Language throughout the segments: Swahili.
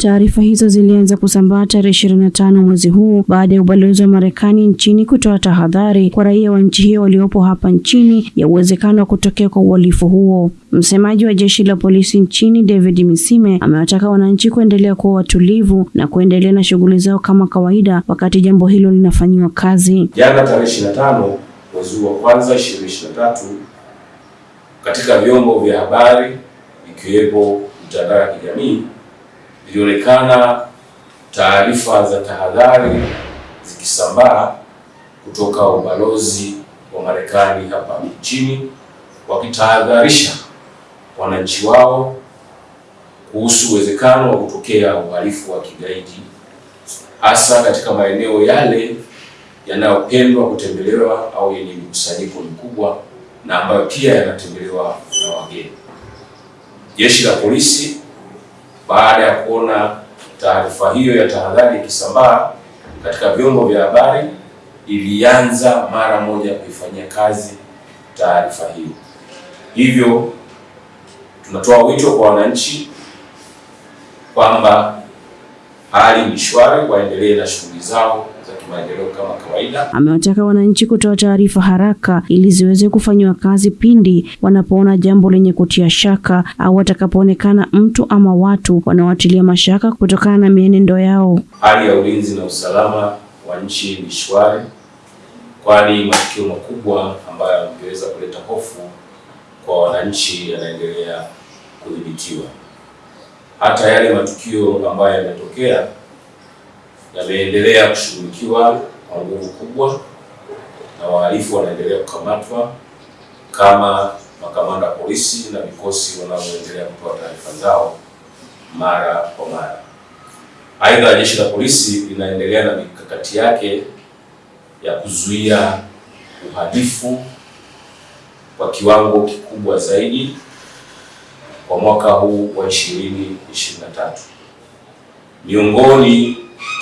Taarifa hizo zilianza kusambaa tarehe ishirini na tano mwezi huu baada ya ubalozi wa Marekani nchini kutoa tahadhari kwa raia wa nchi hiyo waliopo hapa nchini ya uwezekano wa kutokea kwa uhalifu huo. Msemaji wa jeshi la polisi nchini David Misime amewataka wananchi kuendelea kuwa watulivu na kuendelea na shughuli zao kama kawaida wakati jambo hilo linafanyiwa kazi. Jana tarehe 25 mwezi wa kwanza 2023 katika vyombo vya habari ikiwepo mitandao ya kijamii ilionekana taarifa za tahadhari zikisambaa kutoka ubalozi wa Marekani hapa nchini wakitahadharisha wananchi wao kuhusu uwezekano wa kutokea uhalifu wa kigaidi hasa katika maeneo yale yanayopendwa kutembelewa au yenye mikusanyiko mkubwa na ambayo pia yanatembelewa na wageni. Jeshi la polisi baada ya kuona taarifa hiyo ya tahadhari ikisambaa katika vyombo vya habari, ilianza mara moja kuifanyia kazi taarifa hiyo. Hivyo tunatoa wito kwa wananchi kwamba hali ni shwari, waendelee na shughuli zao za kimaendeleo kama kawaida. Amewataka wananchi kutoa taarifa haraka ili ziweze kufanyiwa kazi pindi wanapoona jambo lenye kutia shaka au watakapoonekana mtu ama watu wanaowatilia mashaka kutokana na mienendo yao. Hali ya ulinzi na usalama wa nchi ni shwari, kwani matukio makubwa ambayo yangeweza kuleta hofu kwa wananchi yanaendelea kudhibitiwa. Hata yale matukio ambayo yametokea yameendelea kushughulikiwa kwa nguvu kubwa na wahalifu wanaendelea kukamatwa kama makamanda polisi na vikosi wanavyoendelea kutoa taarifa zao mara kwa mara. Aidha, jeshi la polisi linaendelea na mikakati yake ya kuzuia uhalifu kwa kiwango kikubwa zaidi kwa mwaka huu wa 2023. Miongoni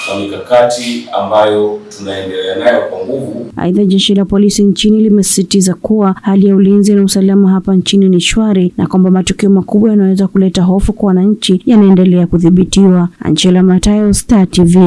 mwa mikakati ambayo tunaendelea nayo kwa nguvu. Aidha, jeshi la polisi nchini limesisitiza kuwa hali ya ulinzi na usalama hapa nchini ni shwari na kwamba matukio makubwa yanaweza kuleta hofu kwa wananchi yanaendelea kudhibitiwa. Angela Matayo, Star TV.